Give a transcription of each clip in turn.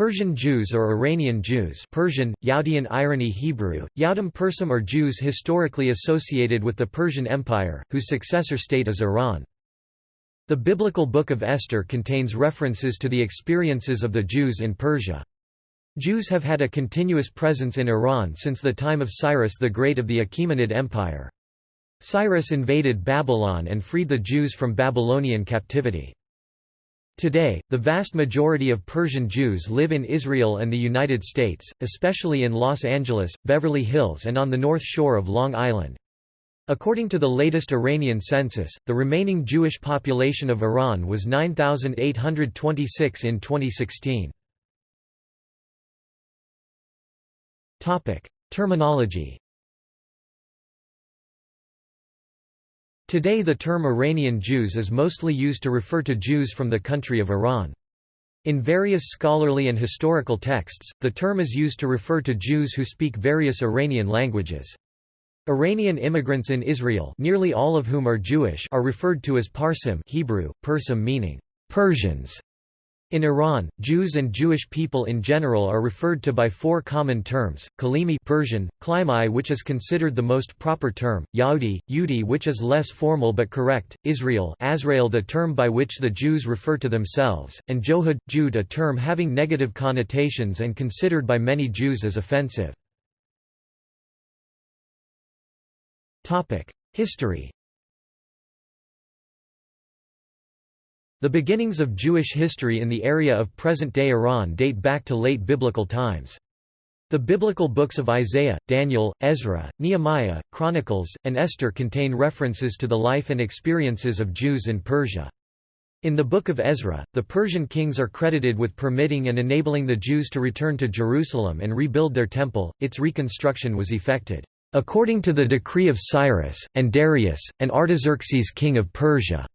Persian Jews or Iranian Jews Persian, Yaudian irony Hebrew, Yaudim Persum or Jews historically associated with the Persian Empire, whose successor state is Iran. The biblical Book of Esther contains references to the experiences of the Jews in Persia. Jews have had a continuous presence in Iran since the time of Cyrus the Great of the Achaemenid Empire. Cyrus invaded Babylon and freed the Jews from Babylonian captivity. Today, the vast majority of Persian Jews live in Israel and the United States, especially in Los Angeles, Beverly Hills and on the North Shore of Long Island. According to the latest Iranian census, the remaining Jewish population of Iran was 9,826 in 2016. Terminology Today the term Iranian Jews is mostly used to refer to Jews from the country of Iran. In various scholarly and historical texts, the term is used to refer to Jews who speak various Iranian languages. Iranian immigrants in Israel nearly all of whom are Jewish are referred to as Parsim Hebrew, Persim meaning Persians. In Iran, Jews and Jewish people in general are referred to by four common terms, Kalimi Persian, Klimai which is considered the most proper term, Yahudi, Yudi which is less formal but correct, Israel Azrael the term by which the Jews refer to themselves, and Johud, Jude a term having negative connotations and considered by many Jews as offensive. History The beginnings of Jewish history in the area of present-day Iran date back to late biblical times. The biblical books of Isaiah, Daniel, Ezra, Nehemiah, Chronicles, and Esther contain references to the life and experiences of Jews in Persia. In the Book of Ezra, the Persian kings are credited with permitting and enabling the Jews to return to Jerusalem and rebuild their temple, its reconstruction was effected, according to the decree of Cyrus, and Darius, and Artaxerxes king of Persia.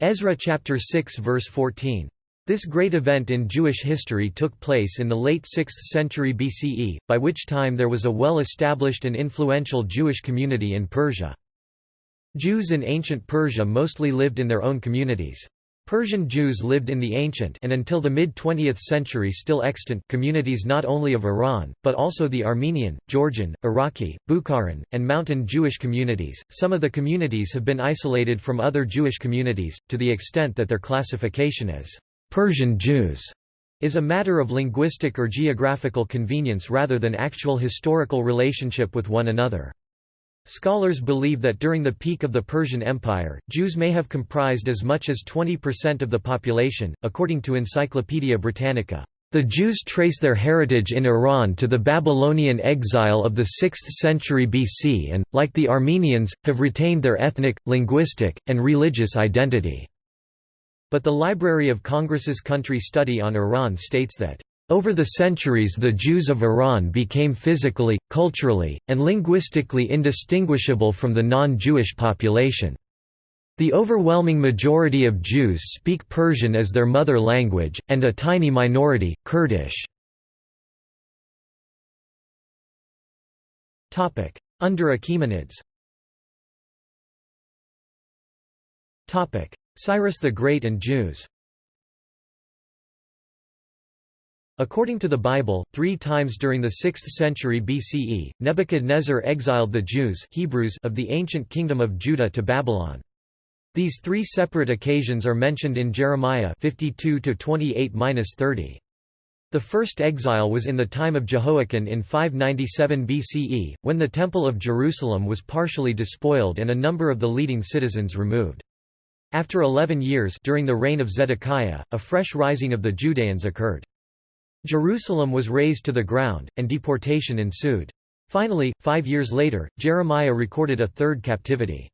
Ezra chapter 6 verse 14. This great event in Jewish history took place in the late 6th century BCE, by which time there was a well-established and influential Jewish community in Persia. Jews in ancient Persia mostly lived in their own communities. Persian Jews lived in the ancient and until the mid-20th century still extant communities not only of Iran, but also the Armenian, Georgian, Iraqi, Bukharan, and mountain Jewish communities. Some of the communities have been isolated from other Jewish communities, to the extent that their classification as Persian Jews is a matter of linguistic or geographical convenience rather than actual historical relationship with one another. Scholars believe that during the peak of the Persian Empire, Jews may have comprised as much as 20% of the population, according to Encyclopaedia Britannica. The Jews trace their heritage in Iran to the Babylonian exile of the 6th century BC and, like the Armenians, have retained their ethnic, linguistic, and religious identity. But the Library of Congress's Country Study on Iran states that over the centuries the Jews of Iran became physically, culturally, and linguistically indistinguishable from the non-Jewish population. The overwhelming majority of Jews speak Persian as their mother language, and a tiny minority, Kurdish. Under Achaemenids Cyrus the Great and Jews According to the Bible, three times during the 6th century BCE, Nebuchadnezzar exiled the Jews Hebrews of the ancient kingdom of Judah to Babylon. These three separate occasions are mentioned in Jeremiah 52-28-30. The first exile was in the time of Jehoiakim in 597 BCE, when the Temple of Jerusalem was partially despoiled and a number of the leading citizens removed. After eleven years during the reign of Zedekiah, a fresh rising of the Judeans occurred. Jerusalem was razed to the ground, and deportation ensued. Finally, five years later, Jeremiah recorded a third captivity.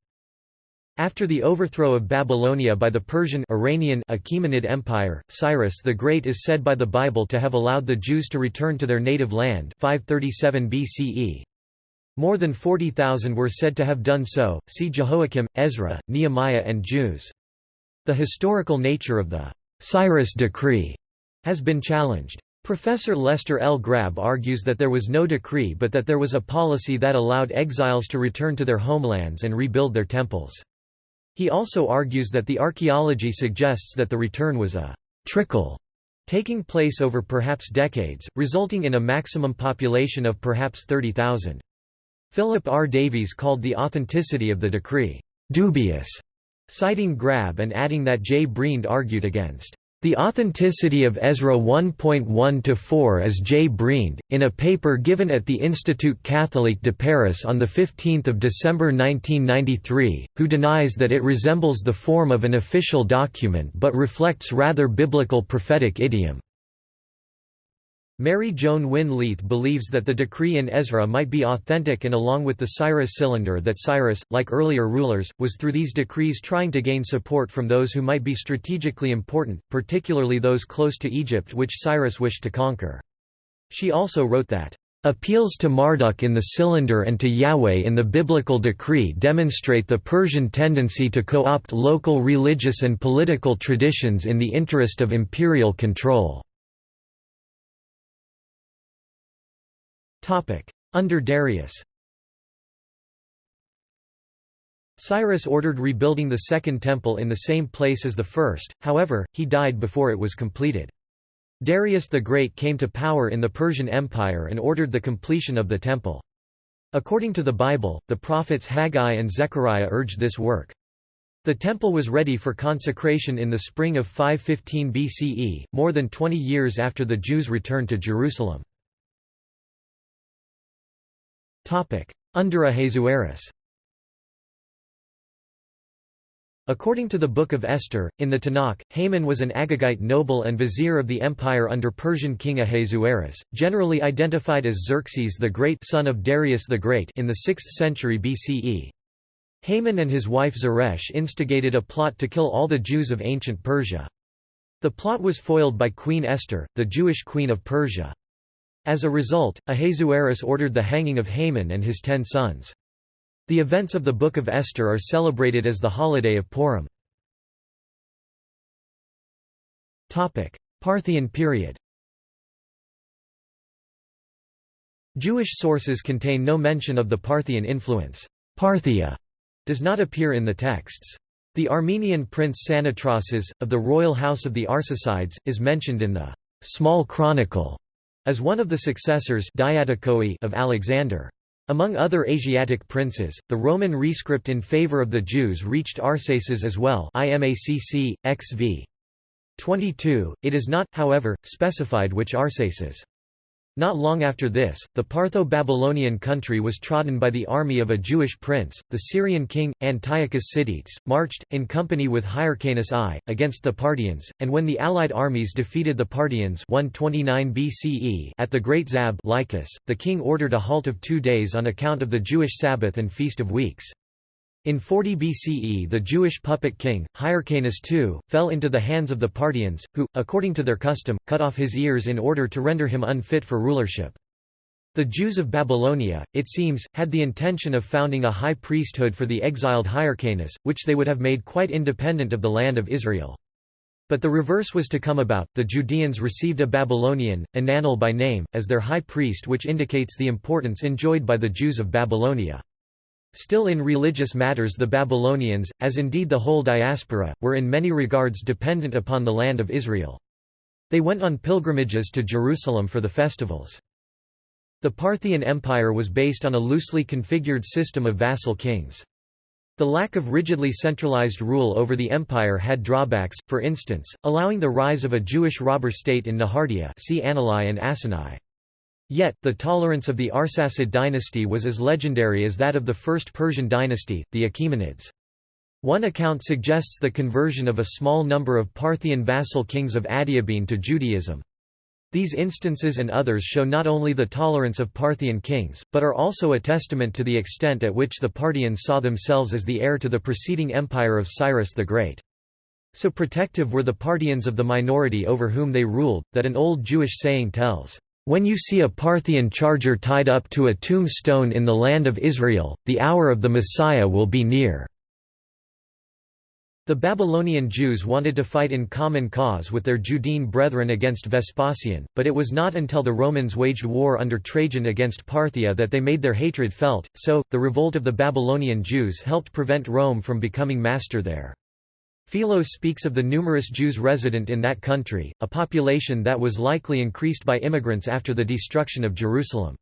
After the overthrow of Babylonia by the Persian Iranian Achaemenid Empire, Cyrus the Great is said by the Bible to have allowed the Jews to return to their native land 537 BCE. More than 40,000 were said to have done so, see Jehoiakim, Ezra, Nehemiah and Jews. The historical nature of the Cyrus decree has been challenged. Professor Lester L. Grabbe argues that there was no decree but that there was a policy that allowed exiles to return to their homelands and rebuild their temples. He also argues that the archaeology suggests that the return was a trickle taking place over perhaps decades, resulting in a maximum population of perhaps 30,000. Philip R. Davies called the authenticity of the decree, "...dubious", citing Grabbe and adding that J. Briend argued against the authenticity of Ezra 1.1-4 as J. Briend, in a paper given at the Institut Catholique de Paris on 15 December 1993, who denies that it resembles the form of an official document but reflects rather biblical prophetic idiom. Mary Joan Winn Leith believes that the decree in Ezra might be authentic and along with the Cyrus cylinder that Cyrus, like earlier rulers, was through these decrees trying to gain support from those who might be strategically important, particularly those close to Egypt which Cyrus wished to conquer. She also wrote that, "...appeals to Marduk in the cylinder and to Yahweh in the biblical decree demonstrate the Persian tendency to co-opt local religious and political traditions in the interest of imperial control." Under Darius Cyrus ordered rebuilding the Second Temple in the same place as the first, however, he died before it was completed. Darius the Great came to power in the Persian Empire and ordered the completion of the temple. According to the Bible, the prophets Haggai and Zechariah urged this work. The temple was ready for consecration in the spring of 515 BCE, more than 20 years after the Jews returned to Jerusalem. Under Ahasuerus According to the Book of Esther, in the Tanakh, Haman was an Agagite noble and vizier of the empire under Persian king Ahasuerus, generally identified as Xerxes the Great son of Darius the Great in the 6th century BCE. Haman and his wife Zeresh instigated a plot to kill all the Jews of ancient Persia. The plot was foiled by Queen Esther, the Jewish queen of Persia. As a result, Ahasuerus ordered the hanging of Haman and his ten sons. The events of the Book of Esther are celebrated as the holiday of Purim. Parthian period Jewish sources contain no mention of the Parthian influence. Parthia does not appear in the texts. The Armenian prince Sanatroeces, of the royal house of the Arsacides, is mentioned in the Small Chronicle as one of the successors of Alexander. Among other Asiatic princes, the Roman rescript in favor of the Jews reached Arsaces as well IMACC, XV. 22, it is not, however, specified which Arsaces. Not long after this, the Partho-Babylonian country was trodden by the army of a Jewish prince, the Syrian king, Antiochus Sidetes, marched, in company with Hyrcanus I, against the Parthians, and when the allied armies defeated the Parthians 129 BCE at the Great Zab Lycus, the king ordered a halt of two days on account of the Jewish Sabbath and Feast of Weeks. In 40 BCE the Jewish puppet king, Hyrcanus II, fell into the hands of the Parthians, who, according to their custom, cut off his ears in order to render him unfit for rulership. The Jews of Babylonia, it seems, had the intention of founding a high priesthood for the exiled Hyrcanus, which they would have made quite independent of the land of Israel. But the reverse was to come about, the Judeans received a Babylonian, Ananel by name, as their high priest which indicates the importance enjoyed by the Jews of Babylonia. Still in religious matters the Babylonians, as indeed the whole diaspora, were in many regards dependent upon the land of Israel. They went on pilgrimages to Jerusalem for the festivals. The Parthian Empire was based on a loosely configured system of vassal kings. The lack of rigidly centralized rule over the empire had drawbacks, for instance, allowing the rise of a Jewish robber state in Nehardea see Anilai and Asinai. Yet, the tolerance of the Arsacid dynasty was as legendary as that of the First Persian dynasty, the Achaemenids. One account suggests the conversion of a small number of Parthian vassal kings of Adiabene to Judaism. These instances and others show not only the tolerance of Parthian kings, but are also a testament to the extent at which the Parthians saw themselves as the heir to the preceding empire of Cyrus the Great. So protective were the Parthians of the minority over whom they ruled, that an old Jewish saying tells, when you see a Parthian charger tied up to a tombstone in the land of Israel, the hour of the Messiah will be near." The Babylonian Jews wanted to fight in common cause with their Judean brethren against Vespasian, but it was not until the Romans waged war under Trajan against Parthia that they made their hatred felt, so, the revolt of the Babylonian Jews helped prevent Rome from becoming master there. Philo speaks of the numerous Jews resident in that country, a population that was likely increased by immigrants after the destruction of Jerusalem.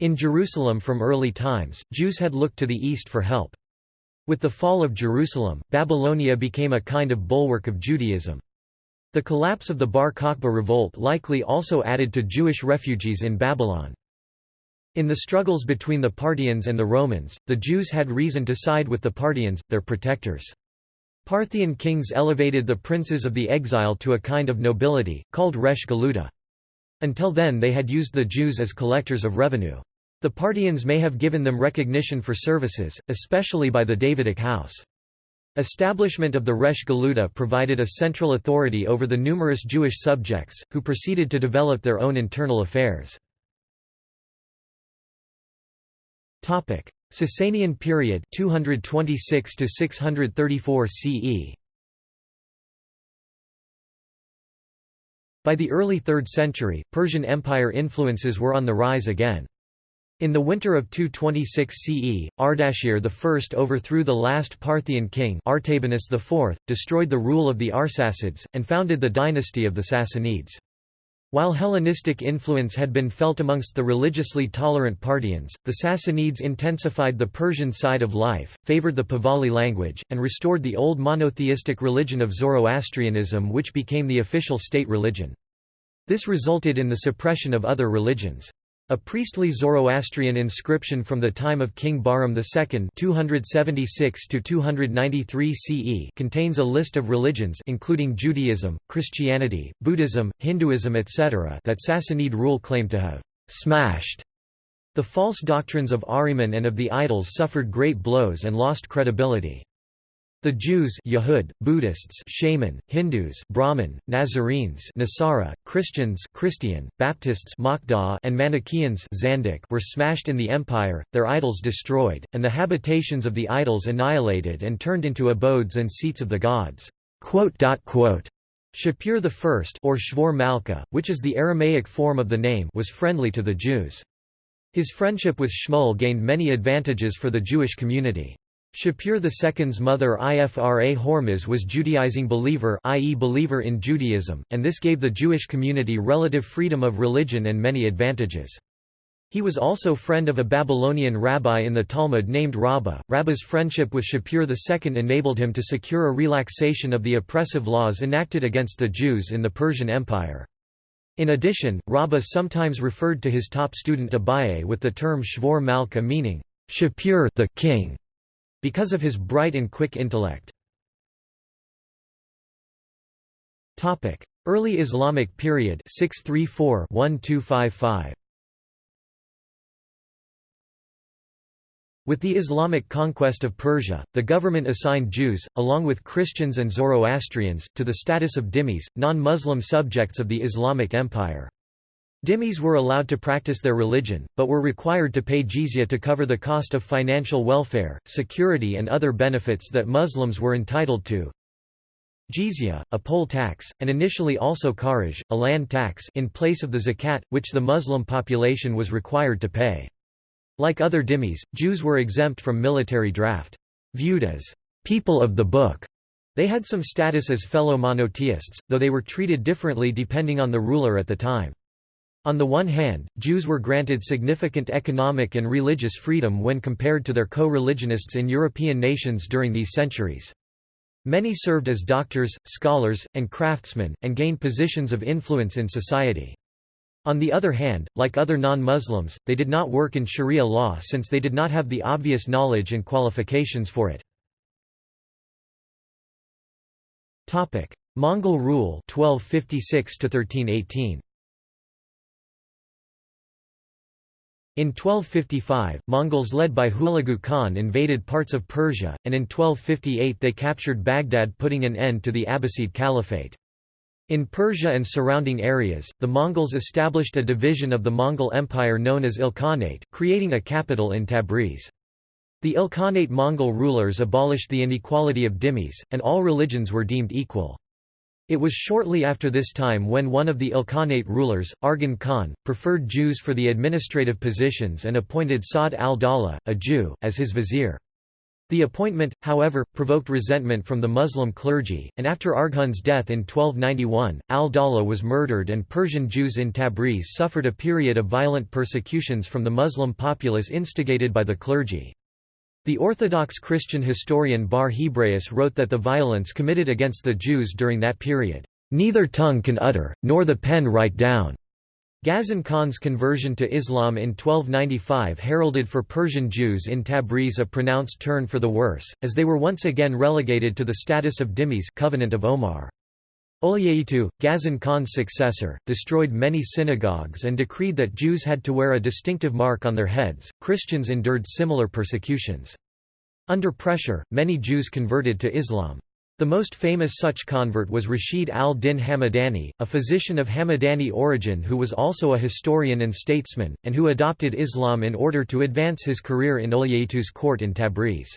In Jerusalem from early times, Jews had looked to the east for help. With the fall of Jerusalem, Babylonia became a kind of bulwark of Judaism. The collapse of the Bar Kokhba revolt likely also added to Jewish refugees in Babylon. In the struggles between the Parthians and the Romans, the Jews had reason to side with the Parthians, their protectors. Parthian kings elevated the princes of the exile to a kind of nobility, called Resh Galuta. Until then they had used the Jews as collectors of revenue. The Parthians may have given them recognition for services, especially by the Davidic house. Establishment of the Resh Galuta provided a central authority over the numerous Jewish subjects, who proceeded to develop their own internal affairs. Sasanian period 226 to 634 CE By the early 3rd century, Persian Empire influences were on the rise again. In the winter of 226 CE, Ardashir I overthrew the last Parthian king Artabanus IV, destroyed the rule of the Arsacids, and founded the dynasty of the Sassanids. While Hellenistic influence had been felt amongst the religiously tolerant Parthians, the Sassanids intensified the Persian side of life, favored the Pahlavi language, and restored the old monotheistic religion of Zoroastrianism which became the official state religion. This resulted in the suppression of other religions. A priestly Zoroastrian inscription from the time of King Bahram II 276 CE contains a list of religions including Judaism, Christianity, Buddhism, Hinduism etc. that Sassanid rule claimed to have «smashed». The false doctrines of Ahriman and of the idols suffered great blows and lost credibility. The Jews Yahud, Buddhists Shaman, Hindus Brahmin, Nazarenes Nasara, Christians Christian, Baptists and Manichaeans Zandik were smashed in the empire, their idols destroyed, and the habitations of the idols annihilated and turned into abodes and seats of the gods. Shapur I or Shvor Malka, which is the Aramaic form of the name was friendly to the Jews. His friendship with Shmuel gained many advantages for the Jewish community. Shapur II's mother Ifra Hormizd was Judaizing believer i.e. believer in Judaism, and this gave the Jewish community relative freedom of religion and many advantages. He was also friend of a Babylonian rabbi in the Talmud named Rabbah. Rabbah's friendship with Shapur II enabled him to secure a relaxation of the oppressive laws enacted against the Jews in the Persian Empire. In addition, Rabbah sometimes referred to his top student Abaye with the term Shvor Malka meaning, Shapur the king because of his bright and quick intellect. Topic: Early Islamic period 634-1255 With the Islamic conquest of Persia, the government assigned Jews, along with Christians and Zoroastrians, to the status of dhimmis, non-Muslim subjects of the Islamic Empire. Dhimmis were allowed to practice their religion, but were required to pay jizya to cover the cost of financial welfare, security and other benefits that Muslims were entitled to. Jizya, a poll tax, and initially also kharaj, a land tax in place of the zakat, which the Muslim population was required to pay. Like other dhimmis, Jews were exempt from military draft. Viewed as people of the book, they had some status as fellow monotheists, though they were treated differently depending on the ruler at the time. On the one hand, Jews were granted significant economic and religious freedom when compared to their co-religionists in European nations during these centuries. Many served as doctors, scholars, and craftsmen, and gained positions of influence in society. On the other hand, like other non-Muslims, they did not work in sharia law since they did not have the obvious knowledge and qualifications for it. Mongol rule 1256 1318 In 1255, Mongols led by Hulagu Khan invaded parts of Persia, and in 1258 they captured Baghdad putting an end to the Abbasid Caliphate. In Persia and surrounding areas, the Mongols established a division of the Mongol Empire known as Ilkhanate, creating a capital in Tabriz. The Ilkhanate Mongol rulers abolished the inequality of dhimmis, and all religions were deemed equal. It was shortly after this time when one of the Ilkhanate rulers, Arghun Khan, preferred Jews for the administrative positions and appointed Sa'd al-Dawla, a Jew, as his vizier. The appointment, however, provoked resentment from the Muslim clergy, and after Arghun's death in 1291, al-Dawla was murdered and Persian Jews in Tabriz suffered a period of violent persecutions from the Muslim populace instigated by the clergy. The Orthodox Christian historian Bar Hebraeus wrote that the violence committed against the Jews during that period, "...neither tongue can utter, nor the pen write down." Ghazan Khan's conversion to Islam in 1295 heralded for Persian Jews in Tabriz a pronounced turn for the worse, as they were once again relegated to the status of dhimmis Covenant of Omar. Olayyitu, Ghazan Khan's successor, destroyed many synagogues and decreed that Jews had to wear a distinctive mark on their heads. Christians endured similar persecutions. Under pressure, many Jews converted to Islam. The most famous such convert was Rashid al-Din Hamadani, a physician of Hamadani origin who was also a historian and statesman, and who adopted Islam in order to advance his career in Olayyitu's court in Tabriz.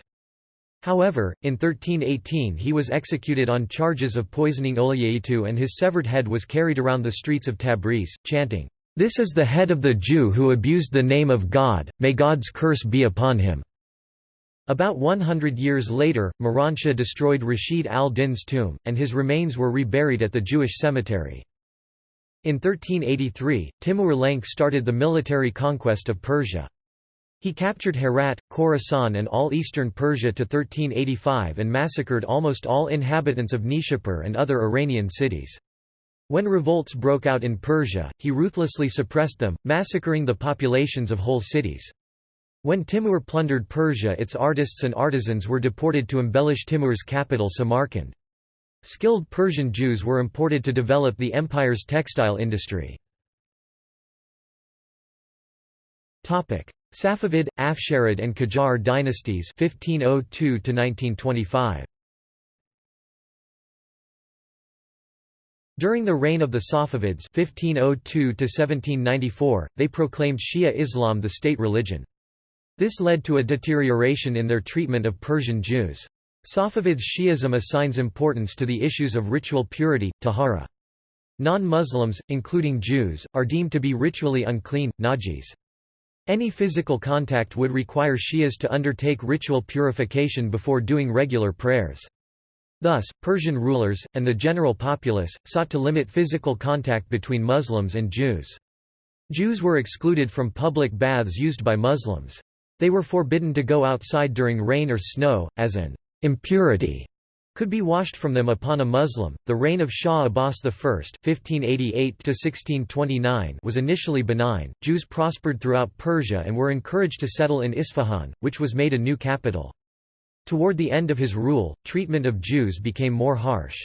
However, in 1318 he was executed on charges of poisoning Olayyitu and his severed head was carried around the streets of Tabriz, chanting, "'This is the head of the Jew who abused the name of God, may God's curse be upon him.' About 100 years later, Miranshah destroyed Rashid al-Din's tomb, and his remains were reburied at the Jewish cemetery. In 1383, Timur Lenk started the military conquest of Persia. He captured Herat, Khorasan and all eastern Persia to 1385 and massacred almost all inhabitants of Nishapur and other Iranian cities. When revolts broke out in Persia, he ruthlessly suppressed them, massacring the populations of whole cities. When Timur plundered Persia its artists and artisans were deported to embellish Timur's capital Samarkand. Skilled Persian Jews were imported to develop the empire's textile industry. Safavid, Afsharid and Qajar dynasties 1502 1925. During the reign of the Safavids 1502 1794 they proclaimed Shia Islam the state religion. This led to a deterioration in their treatment of Persian Jews. Safavids Shi'ism assigns importance to the issues of ritual purity, tahara. Non-Muslims, including Jews, are deemed to be ritually unclean, najis. Any physical contact would require Shias to undertake ritual purification before doing regular prayers. Thus, Persian rulers, and the general populace, sought to limit physical contact between Muslims and Jews. Jews were excluded from public baths used by Muslims. They were forbidden to go outside during rain or snow, as an impurity could be washed from them upon a Muslim. The reign of Shah Abbas I (1588–1629) was initially benign. Jews prospered throughout Persia and were encouraged to settle in Isfahan, which was made a new capital. Toward the end of his rule, treatment of Jews became more harsh.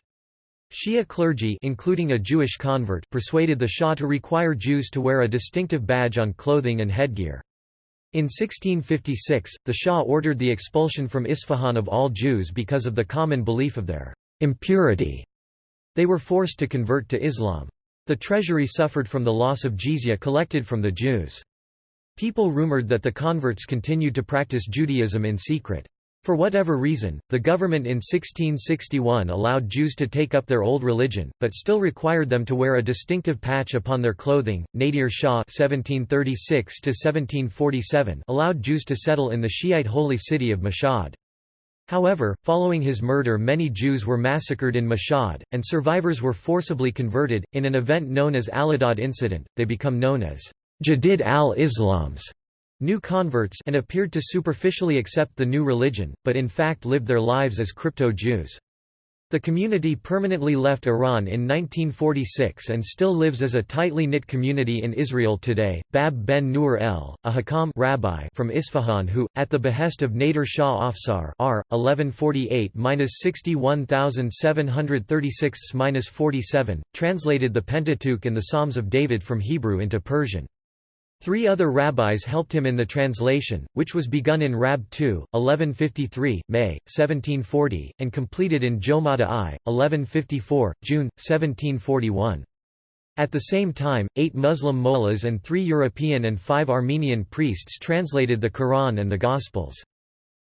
Shia clergy including a Jewish convert persuaded the Shah to require Jews to wear a distinctive badge on clothing and headgear. In 1656, the Shah ordered the expulsion from Isfahan of all Jews because of the common belief of their impurity. They were forced to convert to Islam. The treasury suffered from the loss of jizya collected from the Jews. People rumored that the converts continued to practice Judaism in secret. For whatever reason, the government in 1661 allowed Jews to take up their old religion, but still required them to wear a distinctive patch upon their clothing. Nadir Shah (1736–1747) allowed Jews to settle in the Shiite holy city of Mashhad. However, following his murder many Jews were massacred in Mashhad, and survivors were forcibly converted. In an event known as Allahdad incident, they become known as Jadid al-Islams new converts and appeared to superficially accept the new religion, but in fact lived their lives as crypto-Jews. The community permanently left Iran in 1946 and still lives as a tightly knit community in Israel today. Bab ben Nur el, a Hakam rabbi from Isfahan who, at the behest of Nader Shah Afshar R. 1148-61736-47, translated the Pentateuch and the Psalms of David from Hebrew into Persian. Three other rabbis helped him in the translation, which was begun in Rab 2, 1153, May, 1740, and completed in Jomada I, 1154, June, 1741. At the same time, eight Muslim mullahs and three European and five Armenian priests translated the Quran and the Gospels.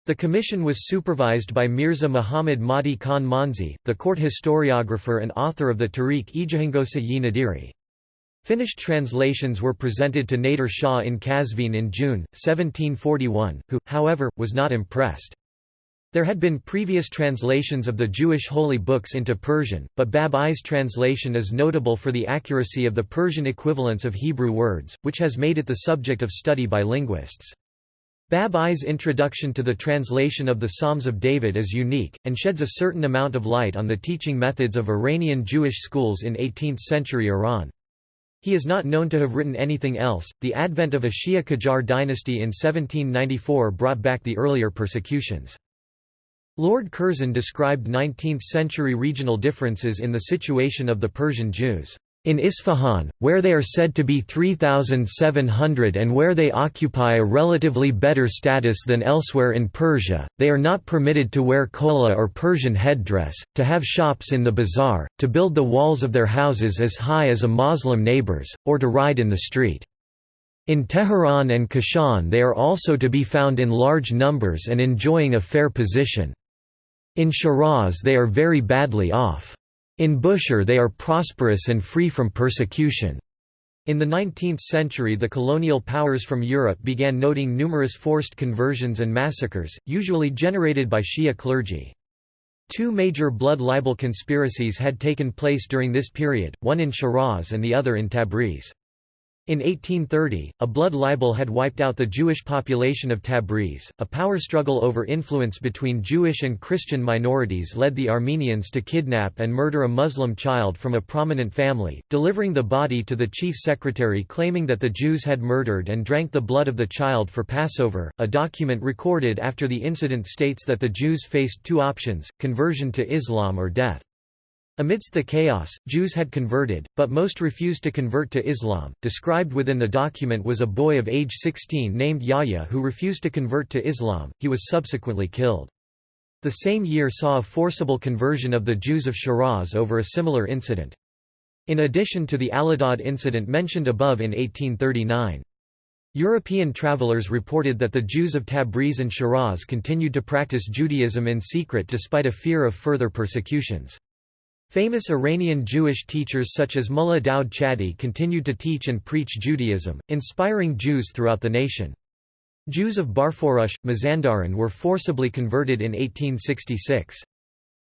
The commission was supervised by Mirza Muhammad Mahdi Khan Manzi, the court historiographer and author of the Tariq Ijahangosa-yi Nadiri. Finished translations were presented to Nader Shah in Kazvin in June, 1741, who, however, was not impressed. There had been previous translations of the Jewish holy books into Persian, but Bab-i's translation is notable for the accuracy of the Persian equivalents of Hebrew words, which has made it the subject of study by linguists. Bab-i's introduction to the translation of the Psalms of David is unique, and sheds a certain amount of light on the teaching methods of Iranian Jewish schools in 18th-century Iran. He is not known to have written anything else. The advent of a Shia Qajar dynasty in 1794 brought back the earlier persecutions. Lord Curzon described 19th-century regional differences in the situation of the Persian Jews. In Isfahan, where they are said to be 3,700 and where they occupy a relatively better status than elsewhere in Persia, they are not permitted to wear kola or Persian headdress, to have shops in the bazaar, to build the walls of their houses as high as a Moslem neighbors, or to ride in the street. In Tehran and Kashan they are also to be found in large numbers and enjoying a fair position. In Shiraz they are very badly off. In Bushehr they are prosperous and free from persecution. In the 19th century the colonial powers from Europe began noting numerous forced conversions and massacres, usually generated by Shia clergy. Two major blood libel conspiracies had taken place during this period, one in Shiraz and the other in Tabriz. In 1830, a blood libel had wiped out the Jewish population of Tabriz. A power struggle over influence between Jewish and Christian minorities led the Armenians to kidnap and murder a Muslim child from a prominent family, delivering the body to the chief secretary claiming that the Jews had murdered and drank the blood of the child for Passover. A document recorded after the incident states that the Jews faced two options conversion to Islam or death. Amidst the chaos, Jews had converted, but most refused to convert to Islam. Described within the document was a boy of age 16 named Yahya who refused to convert to Islam, he was subsequently killed. The same year saw a forcible conversion of the Jews of Shiraz over a similar incident. In addition to the Allahdad incident mentioned above in 1839. European travelers reported that the Jews of Tabriz and Shiraz continued to practice Judaism in secret despite a fear of further persecutions. Famous Iranian Jewish teachers such as Mullah Daud Chadi continued to teach and preach Judaism, inspiring Jews throughout the nation. Jews of Barforush, Mazandaran were forcibly converted in 1866.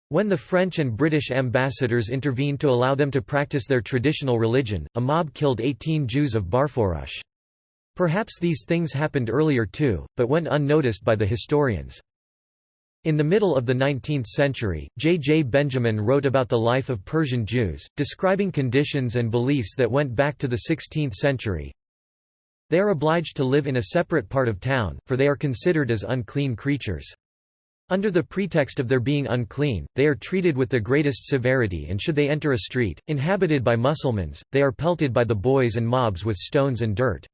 When the French and British ambassadors intervened to allow them to practice their traditional religion, a mob killed 18 Jews of Barforush. Perhaps these things happened earlier too, but went unnoticed by the historians. In the middle of the 19th century, J. J. Benjamin wrote about the life of Persian Jews, describing conditions and beliefs that went back to the 16th century. They are obliged to live in a separate part of town, for they are considered as unclean creatures. Under the pretext of their being unclean, they are treated with the greatest severity and should they enter a street, inhabited by Mussulmans, they are pelted by the boys and mobs with stones and dirt.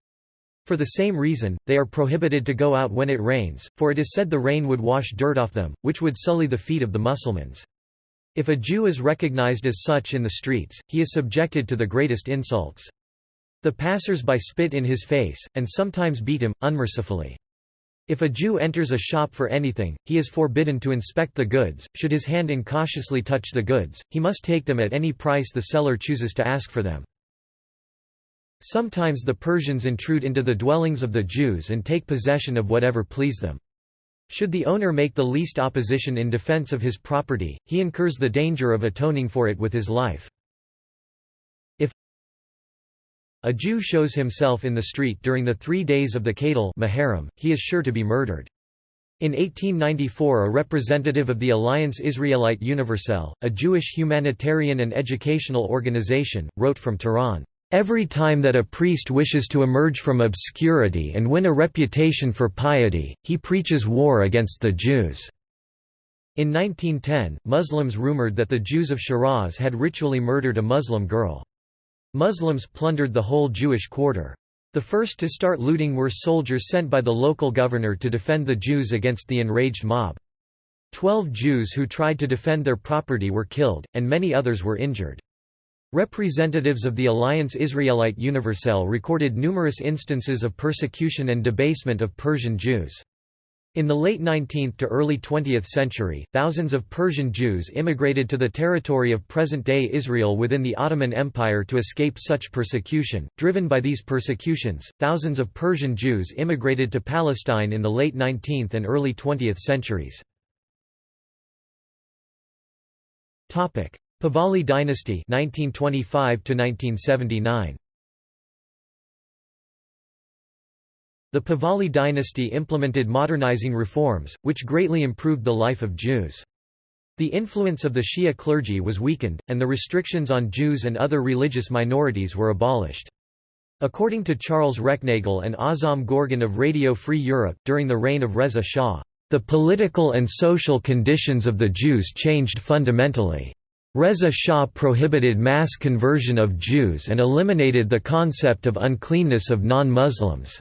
For the same reason, they are prohibited to go out when it rains, for it is said the rain would wash dirt off them, which would sully the feet of the Mussulmans. If a Jew is recognized as such in the streets, he is subjected to the greatest insults. The passers-by spit in his face, and sometimes beat him, unmercifully. If a Jew enters a shop for anything, he is forbidden to inspect the goods, should his hand incautiously touch the goods, he must take them at any price the seller chooses to ask for them. Sometimes the Persians intrude into the dwellings of the Jews and take possession of whatever please them. Should the owner make the least opposition in defense of his property, he incurs the danger of atoning for it with his life. If a Jew shows himself in the street during the three days of the Qadal Muharram, he is sure to be murdered. In 1894 a representative of the Alliance Israelite Universelle, a Jewish humanitarian and educational organization, wrote from Tehran. Every time that a priest wishes to emerge from obscurity and win a reputation for piety, he preaches war against the Jews. In 1910, Muslims rumored that the Jews of Shiraz had ritually murdered a Muslim girl. Muslims plundered the whole Jewish quarter. The first to start looting were soldiers sent by the local governor to defend the Jews against the enraged mob. Twelve Jews who tried to defend their property were killed, and many others were injured. Representatives of the Alliance Israelite Universelle recorded numerous instances of persecution and debasement of Persian Jews. In the late 19th to early 20th century, thousands of Persian Jews immigrated to the territory of present-day Israel within the Ottoman Empire to escape such persecution. Driven by these persecutions, thousands of Persian Jews immigrated to Palestine in the late 19th and early 20th centuries. Pahlavi dynasty 1925 1979 The Pahlavi dynasty implemented modernizing reforms, which greatly improved the life of Jews. The influence of the Shia clergy was weakened, and the restrictions on Jews and other religious minorities were abolished. According to Charles Recknagel and Azam Gorgin of Radio Free Europe, during the reign of Reza Shah, "...the political and social conditions of the Jews changed fundamentally. Reza Shah prohibited mass conversion of Jews and eliminated the concept of uncleanness of non-Muslims."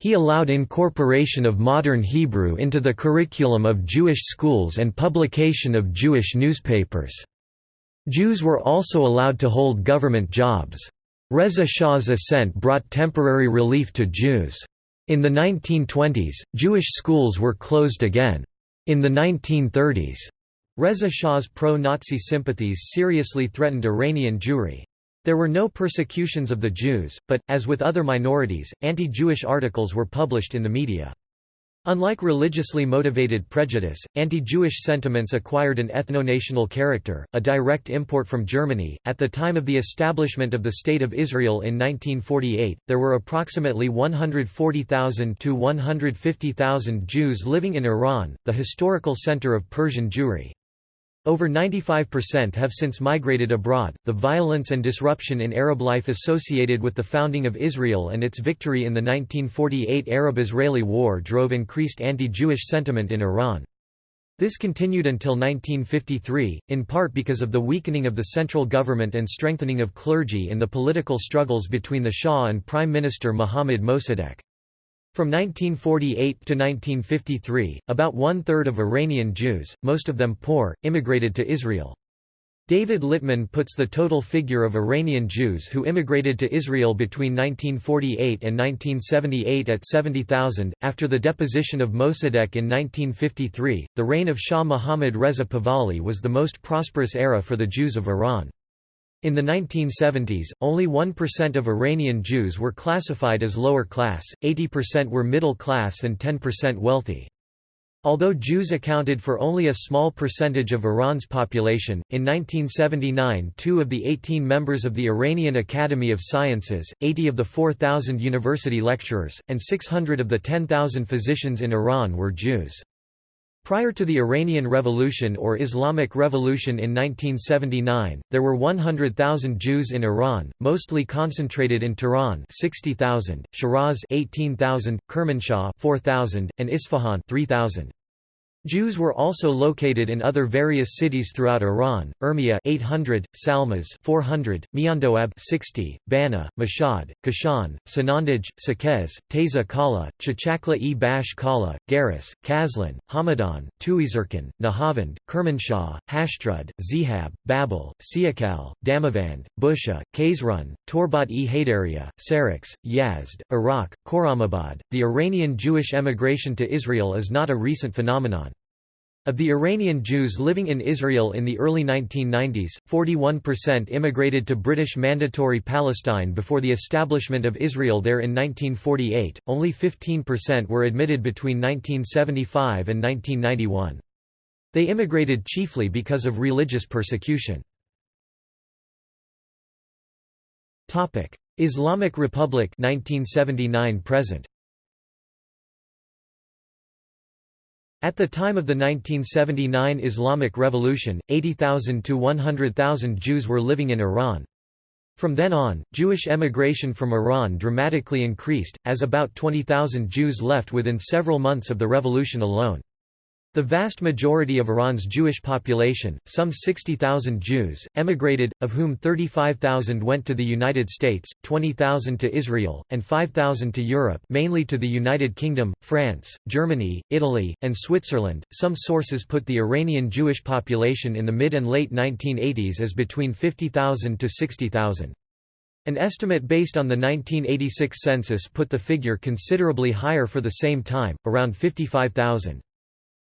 He allowed incorporation of modern Hebrew into the curriculum of Jewish schools and publication of Jewish newspapers. Jews were also allowed to hold government jobs. Reza Shah's ascent brought temporary relief to Jews. In the 1920s, Jewish schools were closed again. In the 1930s, Reza Shah's pro-Nazi sympathies seriously threatened Iranian Jewry. There were no persecutions of the Jews, but, as with other minorities, anti-Jewish articles were published in the media. Unlike religiously motivated prejudice, anti-Jewish sentiments acquired an ethno-national character, a direct import from Germany. At the time of the establishment of the State of Israel in 1948, there were approximately 140,000 to 150,000 Jews living in Iran, the historical center of Persian Jewry. Over 95% have since migrated abroad. The violence and disruption in Arab life associated with the founding of Israel and its victory in the 1948 Arab Israeli War drove increased anti Jewish sentiment in Iran. This continued until 1953, in part because of the weakening of the central government and strengthening of clergy in the political struggles between the Shah and Prime Minister Mohammad Mossadegh. From 1948 to 1953, about one-third of Iranian Jews, most of them poor, immigrated to Israel. David Littman puts the total figure of Iranian Jews who immigrated to Israel between 1948 and 1978 at 70,000. After the deposition of Mossadegh in 1953, the reign of Shah Muhammad Reza Pahlavi was the most prosperous era for the Jews of Iran. In the 1970s, only 1% of Iranian Jews were classified as lower class, 80% were middle class and 10% wealthy. Although Jews accounted for only a small percentage of Iran's population, in 1979 two of the 18 members of the Iranian Academy of Sciences, 80 of the 4,000 university lecturers, and 600 of the 10,000 physicians in Iran were Jews. Prior to the Iranian Revolution or Islamic Revolution in 1979, there were 100,000 Jews in Iran, mostly concentrated in Tehran 60,000, Shiraz 18,000, Kermanshah 4,000, and Isfahan 3,000. Jews were also located in other various cities throughout Iran: Urmia 800, Salmas 400, Miandoab 60, Bana, Mashhad, Kashan, Sanandaj, Saqqez, Teza Kala, Chachakla-e Bash Kala, Garis, Kazlan, Hamadan, Tuyserkan, Nahavand, Kermanshah, Hashtrud, Zihab, Babol, Siakal, Damavand, Busha, Kazerun, Torbat-e Haydaria, Sarax, Yazd, Iraq, Khorramabad. The Iranian Jewish emigration to Israel is not a recent phenomenon. Of the Iranian Jews living in Israel in the early 1990s, 41% immigrated to British Mandatory Palestine before the establishment of Israel there in 1948, only 15% were admitted between 1975 and 1991. They immigrated chiefly because of religious persecution. Islamic Republic 1979 present At the time of the 1979 Islamic Revolution, 80,000 to 100,000 Jews were living in Iran. From then on, Jewish emigration from Iran dramatically increased, as about 20,000 Jews left within several months of the revolution alone. The vast majority of Iran's Jewish population, some 60,000 Jews, emigrated, of whom 35,000 went to the United States, 20,000 to Israel, and 5,000 to Europe mainly to the United Kingdom, France, Germany, Italy, and Switzerland. Some sources put the Iranian Jewish population in the mid and late 1980s as between 50,000 to 60,000. An estimate based on the 1986 census put the figure considerably higher for the same time, around 55,000.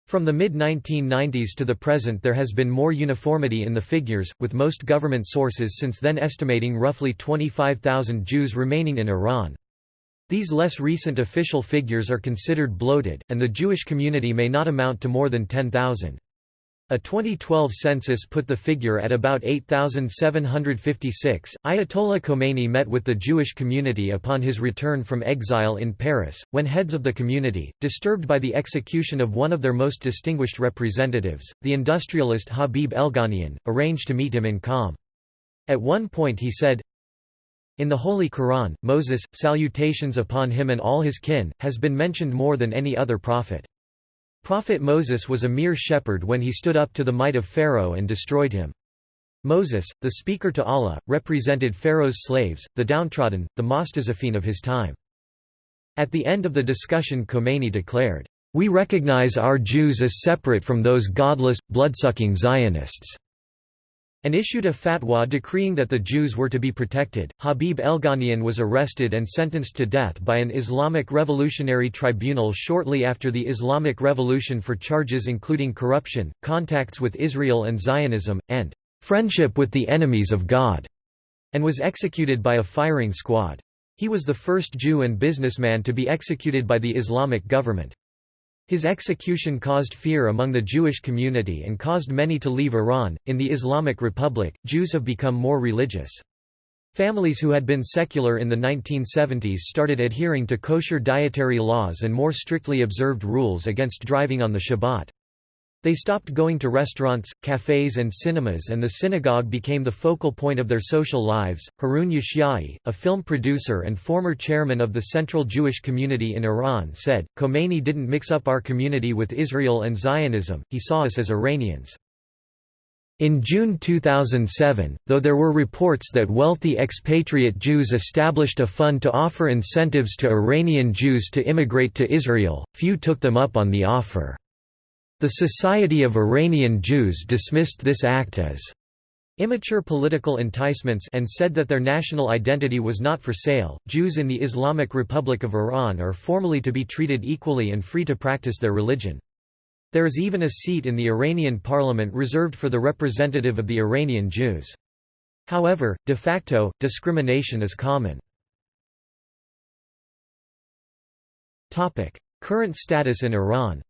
From the mid-1990s to the present there has been more uniformity in the figures, with most government sources since then estimating roughly 25,000 Jews remaining in Iran. These less recent official figures are considered bloated, and the Jewish community may not amount to more than 10,000. A 2012 census put the figure at about 8,756. Ayatollah Khomeini met with the Jewish community upon his return from exile in Paris, when heads of the community, disturbed by the execution of one of their most distinguished representatives, the industrialist Habib Elghanian, arranged to meet him in Qom. At one point he said, in the Holy Quran, Moses, salutations upon him and all his kin, has been mentioned more than any other prophet. Prophet Moses was a mere shepherd when he stood up to the might of Pharaoh and destroyed him. Moses, the speaker to Allah, represented Pharaoh's slaves, the downtrodden, the mustazafin of his time. At the end of the discussion Khomeini declared, "...we recognize our Jews as separate from those godless, bloodsucking Zionists." And issued a fatwa decreeing that the Jews were to be protected. Habib Elghanian was arrested and sentenced to death by an Islamic Revolutionary Tribunal shortly after the Islamic Revolution for charges including corruption, contacts with Israel and Zionism, and friendship with the enemies of God, and was executed by a firing squad. He was the first Jew and businessman to be executed by the Islamic government. His execution caused fear among the Jewish community and caused many to leave Iran. In the Islamic Republic, Jews have become more religious. Families who had been secular in the 1970s started adhering to kosher dietary laws and more strictly observed rules against driving on the Shabbat. They stopped going to restaurants, cafes, and cinemas, and the synagogue became the focal point of their social lives. Haroun Yashai, a film producer and former chairman of the Central Jewish Community in Iran, said, Khomeini didn't mix up our community with Israel and Zionism, he saw us as Iranians. In June 2007, though there were reports that wealthy expatriate Jews established a fund to offer incentives to Iranian Jews to immigrate to Israel, few took them up on the offer. The Society of Iranian Jews dismissed this act as immature political enticements and said that their national identity was not for sale. Jews in the Islamic Republic of Iran are formally to be treated equally and free to practice their religion. There is even a seat in the Iranian parliament reserved for the representative of the Iranian Jews. However, de facto, discrimination is common. Current status in Iran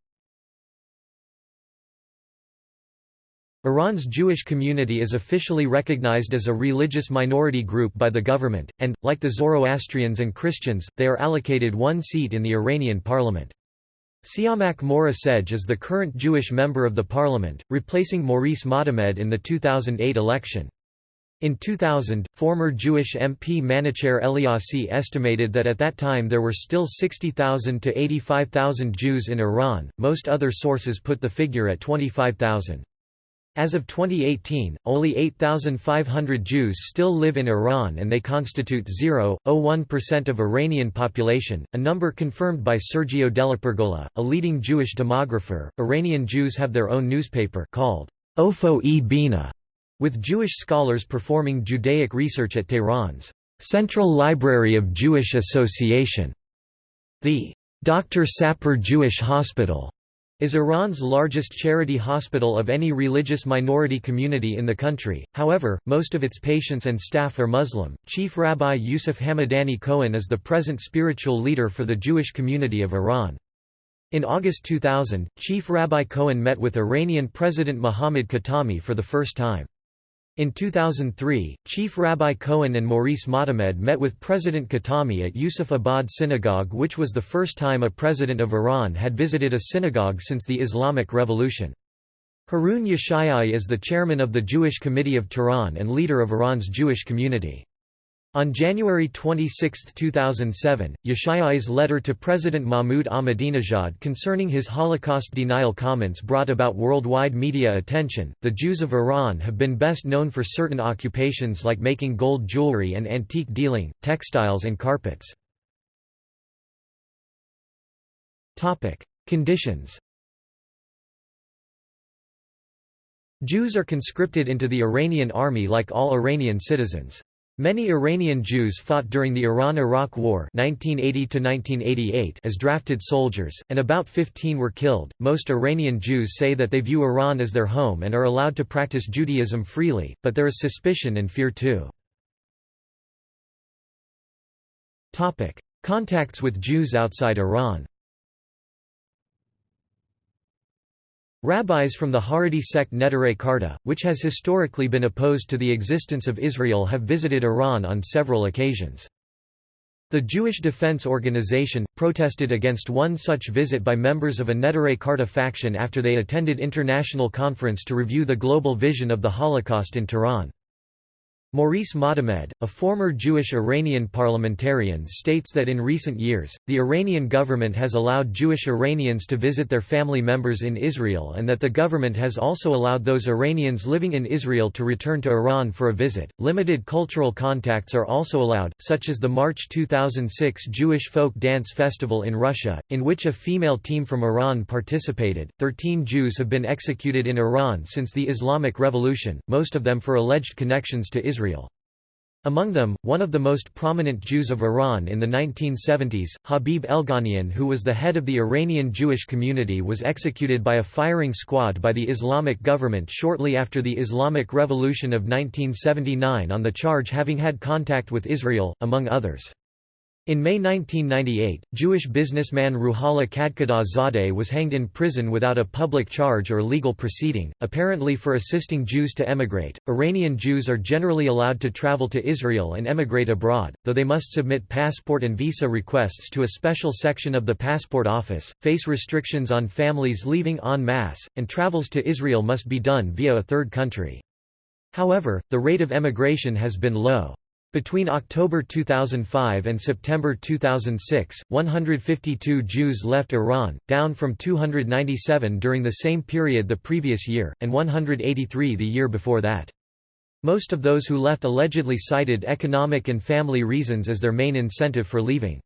Iran's Jewish community is officially recognized as a religious minority group by the government, and, like the Zoroastrians and Christians, they are allocated one seat in the Iranian parliament. Siamak Moreh Sedgh is the current Jewish member of the parliament, replacing Maurice Motamed in the 2008 election. In 2000, former Jewish MP Manacher Eliassi estimated that at that time there were still 60,000 to 85,000 Jews in Iran, most other sources put the figure at 25,000. As of 2018, only 8,500 Jews still live in Iran and they constitute 0.01% of Iranian population, a number confirmed by Sergio DellaPergola, a leading Jewish demographer. Iranian Jews have their own newspaper called Ofo-e Bina, with Jewish scholars performing Judaic research at Tehran's Central Library of Jewish Association. The Dr. Sapir Jewish Hospital is Iran's largest charity hospital of any religious minority community in the country, however, most of its patients and staff are Muslim. Chief Rabbi Yusuf Hamadani Cohen is the present spiritual leader for the Jewish community of Iran. In August 2000, Chief Rabbi Cohen met with Iranian President Mohammad Khatami for the first time. In 2003, Chief Rabbi Cohen and Maurice Motamed met with President Khatami at Yusuf Abad Synagogue which was the first time a president of Iran had visited a synagogue since the Islamic Revolution. Haroun Yashai is the chairman of the Jewish Committee of Tehran and leader of Iran's Jewish community. On January 26, 2007, Yashai's letter to President Mahmoud Ahmadinejad concerning his Holocaust denial comments brought about worldwide media attention. The Jews of Iran have been best known for certain occupations like making gold jewelry and antique dealing, textiles, and carpets. Topic: Conditions. Jews are conscripted into the Iranian army like all Iranian citizens. Many Iranian Jews fought during the Iran–Iraq War 1980 as drafted soldiers, and about 15 were killed. Most Iranian Jews say that they view Iran as their home and are allowed to practice Judaism freely, but there is suspicion and fear too. Contacts with Jews outside Iran Rabbis from the Haredi sect Neturei Karta, which has historically been opposed to the existence of Israel have visited Iran on several occasions. The Jewish Defense Organization, protested against one such visit by members of a Neturei Karta faction after they attended international conference to review the global vision of the Holocaust in Tehran. Maurice Motamed, a former Jewish Iranian parliamentarian states that in recent years, the Iranian government has allowed Jewish Iranians to visit their family members in Israel and that the government has also allowed those Iranians living in Israel to return to Iran for a visit. Limited cultural contacts are also allowed, such as the March 2006 Jewish Folk Dance Festival in Russia, in which a female team from Iran participated. Thirteen Jews have been executed in Iran since the Islamic Revolution, most of them for alleged connections to Israel. Israel. Among them, one of the most prominent Jews of Iran in the 1970s, Habib Elghanian who was the head of the Iranian Jewish community was executed by a firing squad by the Islamic government shortly after the Islamic Revolution of 1979 on the charge having had contact with Israel, among others. In May 1998, Jewish businessman Ruhollah Kadkhidah Zadeh was hanged in prison without a public charge or legal proceeding, apparently for assisting Jews to emigrate. Iranian Jews are generally allowed to travel to Israel and emigrate abroad, though they must submit passport and visa requests to a special section of the passport office, face restrictions on families leaving en masse, and travels to Israel must be done via a third country. However, the rate of emigration has been low. Between October 2005 and September 2006, 152 Jews left Iran, down from 297 during the same period the previous year, and 183 the year before that. Most of those who left allegedly cited economic and family reasons as their main incentive for leaving.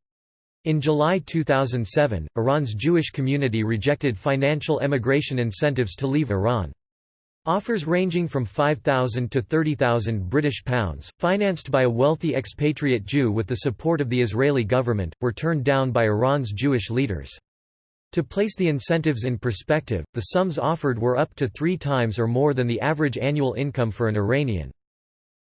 In July 2007, Iran's Jewish community rejected financial emigration incentives to leave Iran. Offers ranging from 5,000 to 30,000 British pounds, financed by a wealthy expatriate Jew with the support of the Israeli government, were turned down by Iran's Jewish leaders. To place the incentives in perspective, the sums offered were up to three times or more than the average annual income for an Iranian.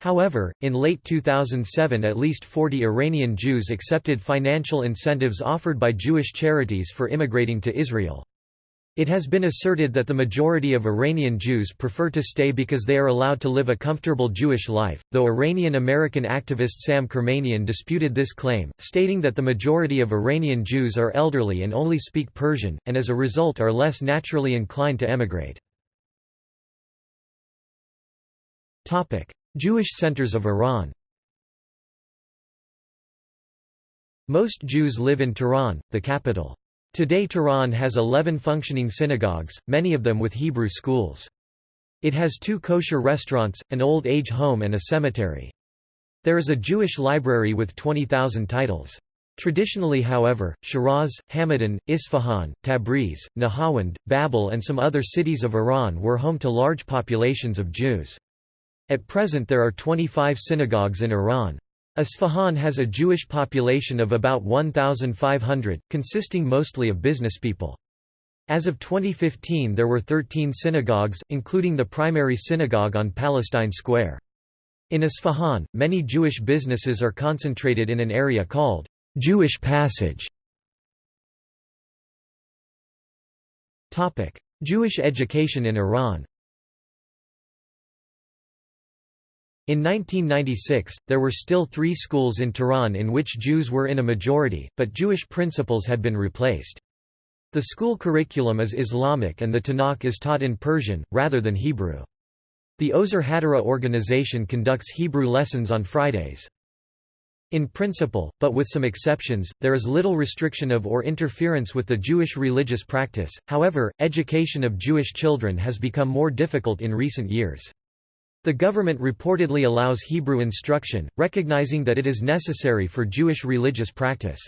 However, in late 2007 at least 40 Iranian Jews accepted financial incentives offered by Jewish charities for immigrating to Israel. It has been asserted that the majority of Iranian Jews prefer to stay because they are allowed to live a comfortable Jewish life, though Iranian-American activist Sam Kermanian disputed this claim, stating that the majority of Iranian Jews are elderly and only speak Persian, and as a result are less naturally inclined to emigrate. Jewish centers of Iran Most Jews live in Tehran, the capital. Today Tehran has 11 functioning synagogues, many of them with Hebrew schools. It has two kosher restaurants, an old age home and a cemetery. There is a Jewish library with 20,000 titles. Traditionally however, Shiraz, Hamadan, Isfahan, Tabriz, Nahawand, Babol and some other cities of Iran were home to large populations of Jews. At present there are 25 synagogues in Iran. Isfahan has a Jewish population of about 1,500, consisting mostly of businesspeople. As of 2015 there were 13 synagogues, including the primary synagogue on Palestine Square. In Isfahan, many Jewish businesses are concentrated in an area called Jewish Passage. Jewish education in Iran In 1996, there were still three schools in Tehran in which Jews were in a majority, but Jewish principals had been replaced. The school curriculum is Islamic and the Tanakh is taught in Persian, rather than Hebrew. The Ozar Hatorah organization conducts Hebrew lessons on Fridays. In principle, but with some exceptions, there is little restriction of or interference with the Jewish religious practice, however, education of Jewish children has become more difficult in recent years. The government reportedly allows Hebrew instruction, recognizing that it is necessary for Jewish religious practice.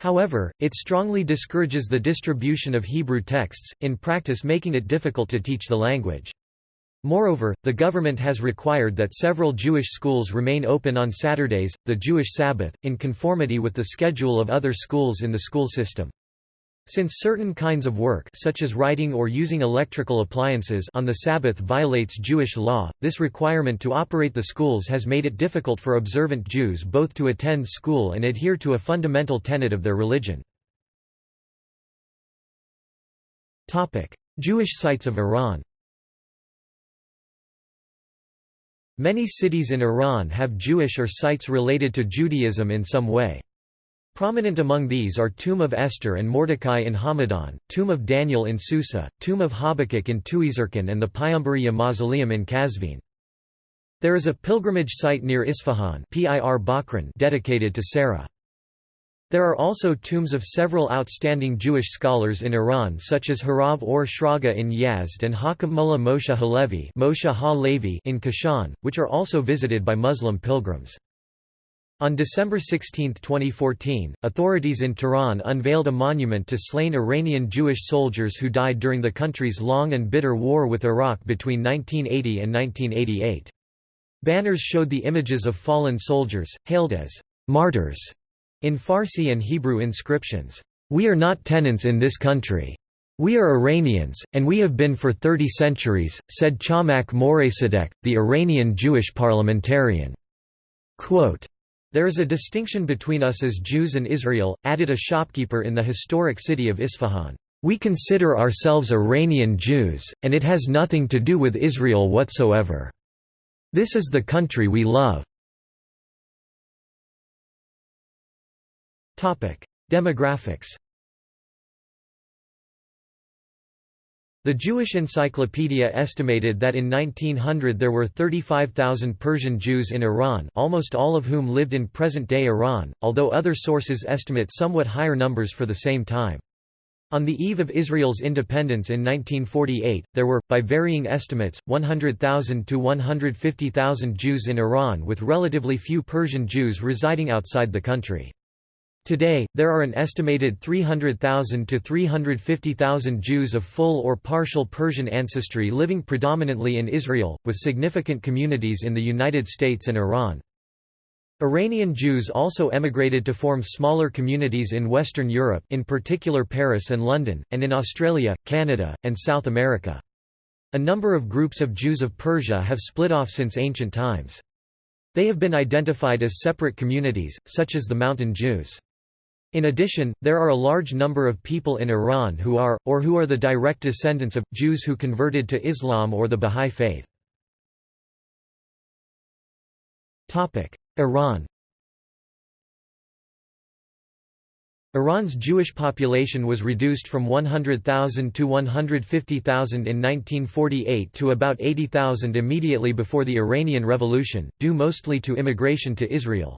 However, it strongly discourages the distribution of Hebrew texts, in practice making it difficult to teach the language. Moreover, the government has required that several Jewish schools remain open on Saturdays, the Jewish Sabbath, in conformity with the schedule of other schools in the school system. Since certain kinds of work such as writing or using electrical appliances on the Sabbath violates Jewish law, this requirement to operate the schools has made it difficult for observant Jews both to attend school and adhere to a fundamental tenet of their religion. Jewish sites of Iran Many cities in Iran have Jewish or sites related to Judaism in some way. Prominent among these are Tomb of Esther and Mordecai in Hamadan, Tomb of Daniel in Susa, Tomb of Habakkuk in Tuyserkan and the Payambariya Mausoleum in Kazvin. There is a pilgrimage site near Isfahan dedicated to Sarah. There are also tombs of several outstanding Jewish scholars in Iran such as Harav or Shraga in Yazd and Hakam Mullah Moshe Halevi in Kashan, which are also visited by Muslim pilgrims. On December 16, 2014, authorities in Tehran unveiled a monument to slain Iranian Jewish soldiers who died during the country's long and bitter war with Iraq between 1980 and 1988. Banners showed the images of fallen soldiers, hailed as martyrs in Farsi and Hebrew inscriptions, "'We are not tenants in this country. We are Iranians, and we have been for 30 centuries,' said Chamak Moresadek, the Iranian Jewish parliamentarian. Quote, there is a distinction between us as Jews and Israel, added a shopkeeper in the historic city of Isfahan. We consider ourselves Iranian Jews, and it has nothing to do with Israel whatsoever. This is the country we love. Demographics The Jewish Encyclopedia estimated that in 1900 there were 35,000 Persian Jews in Iran almost all of whom lived in present-day Iran, although other sources estimate somewhat higher numbers for the same time. On the eve of Israel's independence in 1948, there were, by varying estimates, 100,000 to 150,000 Jews in Iran with relatively few Persian Jews residing outside the country. Today, there are an estimated 300,000 to 350,000 Jews of full or partial Persian ancestry living predominantly in Israel, with significant communities in the United States and Iran. Iranian Jews also emigrated to form smaller communities in Western Europe in particular Paris and London, and in Australia, Canada, and South America. A number of groups of Jews of Persia have split off since ancient times. They have been identified as separate communities, such as the Mountain Jews. In addition, there are a large number of people in Iran who are, or who are the direct descendants of, Jews who converted to Islam or the Bahá'í Faith. Iran Iran's Jewish population was reduced from 100,000 to 150,000 in 1948 to about 80,000 immediately before the Iranian Revolution, due mostly to immigration to Israel.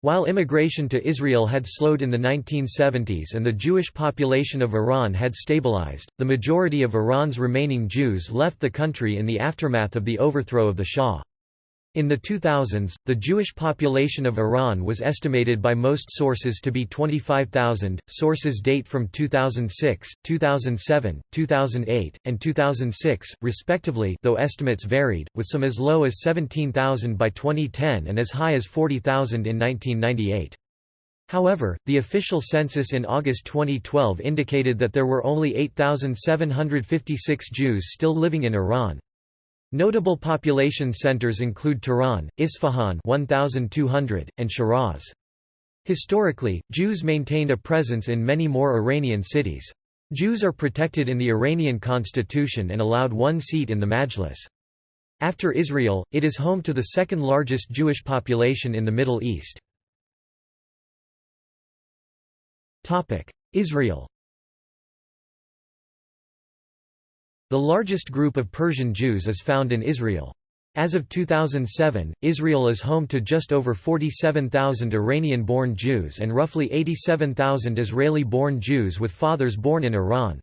While immigration to Israel had slowed in the 1970s and the Jewish population of Iran had stabilized, the majority of Iran's remaining Jews left the country in the aftermath of the overthrow of the Shah. In the 2000s, the Jewish population of Iran was estimated by most sources to be 25,000. Sources date from 2006, 2007, 2008, and 2006, respectively, though estimates varied, with some as low as 17,000 by 2010 and as high as 40,000 in 1998. However, the official census in August 2012 indicated that there were only 8,756 Jews still living in Iran. Notable population centers include Tehran, Isfahan 1200, and Shiraz. Historically, Jews maintained a presence in many more Iranian cities. Jews are protected in the Iranian constitution and allowed one seat in the Majlis. After Israel, it is home to the second largest Jewish population in the Middle East. Israel The largest group of Persian Jews is found in Israel. As of 2007, Israel is home to just over 47,000 Iranian-born Jews and roughly 87,000 Israeli-born Jews with fathers born in Iran.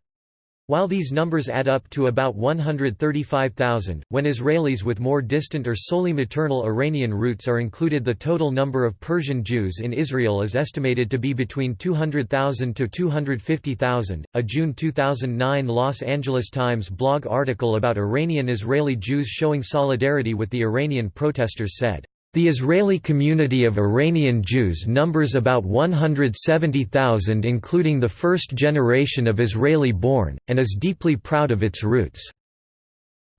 While these numbers add up to about 135,000, when Israelis with more distant or solely maternal Iranian roots are included the total number of Persian Jews in Israel is estimated to be between 200,000 to 250,000. A June 2009 Los Angeles Times blog article about Iranian Israeli Jews showing solidarity with the Iranian protesters said, the Israeli community of Iranian Jews numbers about 170,000 including the first generation of Israeli-born, and is deeply proud of its roots.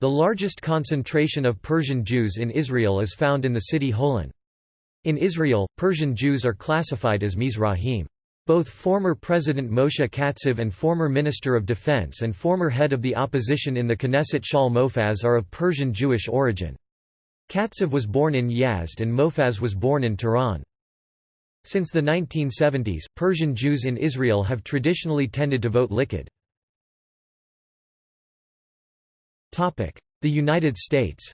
The largest concentration of Persian Jews in Israel is found in the city Holon. In Israel, Persian Jews are classified as Mizrahim. Both former President Moshe Katsav and former Minister of Defense and former head of the opposition in the Knesset Shaul Mofaz are of Persian Jewish origin. Katsav was born in Yazd and Mofaz was born in Tehran. Since the 1970s, Persian Jews in Israel have traditionally tended to vote likud. The United States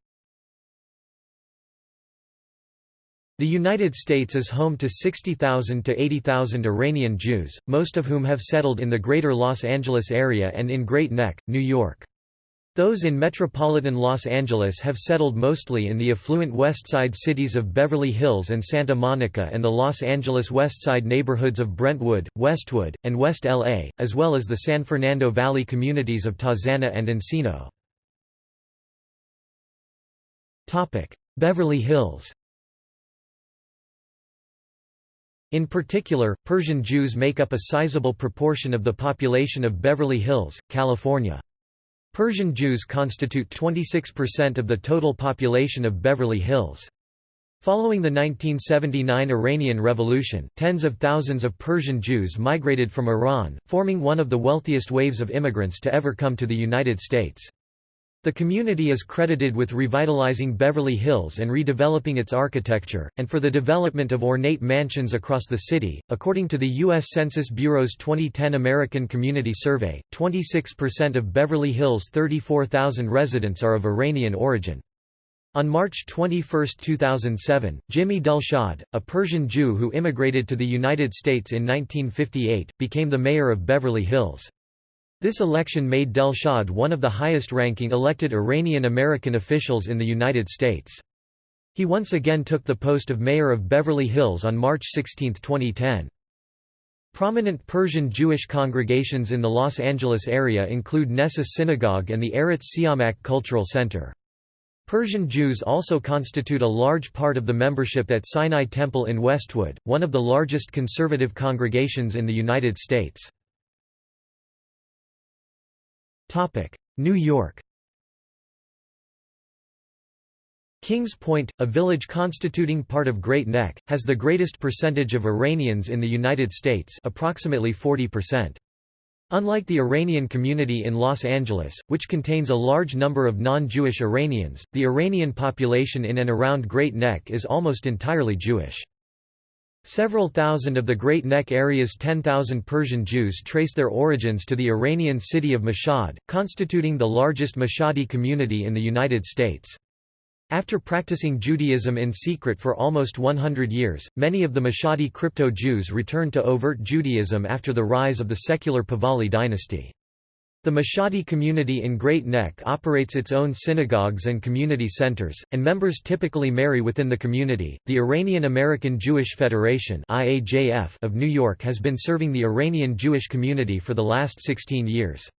The United States is home to 60,000 to 80,000 Iranian Jews, most of whom have settled in the greater Los Angeles area and in Great Neck, New York. Those in metropolitan Los Angeles have settled mostly in the affluent West Side cities of Beverly Hills and Santa Monica and the Los Angeles West Side neighborhoods of Brentwood, Westwood, and West LA, as well as the San Fernando Valley communities of Tarzana and Encino. Beverly Hills In particular, Persian Jews make up a sizable proportion of the population of Beverly Hills, California. Persian Jews constitute 26% of the total population of Beverly Hills. Following the 1979 Iranian Revolution, tens of thousands of Persian Jews migrated from Iran, forming one of the wealthiest waves of immigrants to ever come to the United States. The community is credited with revitalizing Beverly Hills and redeveloping its architecture, and for the development of ornate mansions across the city. According to the U.S. Census Bureau's 2010 American Community Survey, 26% of Beverly Hills' 34,000 residents are of Iranian origin. On March 21, 2007, Jimmy Delshad, a Persian Jew who immigrated to the United States in 1958, became the mayor of Beverly Hills. This election made Delshad one of the highest-ranking elected Iranian-American officials in the United States. He once again took the post of mayor of Beverly Hills on March 16, 2010. Prominent Persian Jewish congregations in the Los Angeles area include Nessah Synagogue and the Eretz Siamak Cultural Center. Persian Jews also constitute a large part of the membership at Sinai Temple in Westwood, one of the largest conservative congregations in the United States. New York Kings Point, a village constituting part of Great Neck, has the greatest percentage of Iranians in the United States approximately 40%. Unlike the Iranian community in Los Angeles, which contains a large number of non-Jewish Iranians, the Iranian population in and around Great Neck is almost entirely Jewish. Several thousand of the Great Neck area's 10,000 Persian Jews trace their origins to the Iranian city of Mashhad, constituting the largest Mashhadi community in the United States. After practicing Judaism in secret for almost 100 years, many of the Mashhadi crypto-Jews returned to overt Judaism after the rise of the secular Pahlavi dynasty. The Mashhadi community in Great Neck operates its own synagogues and community centers, and members typically marry within the community. The Iranian American Jewish Federation (IAJF) of New York has been serving the Iranian Jewish community for the last 16 years.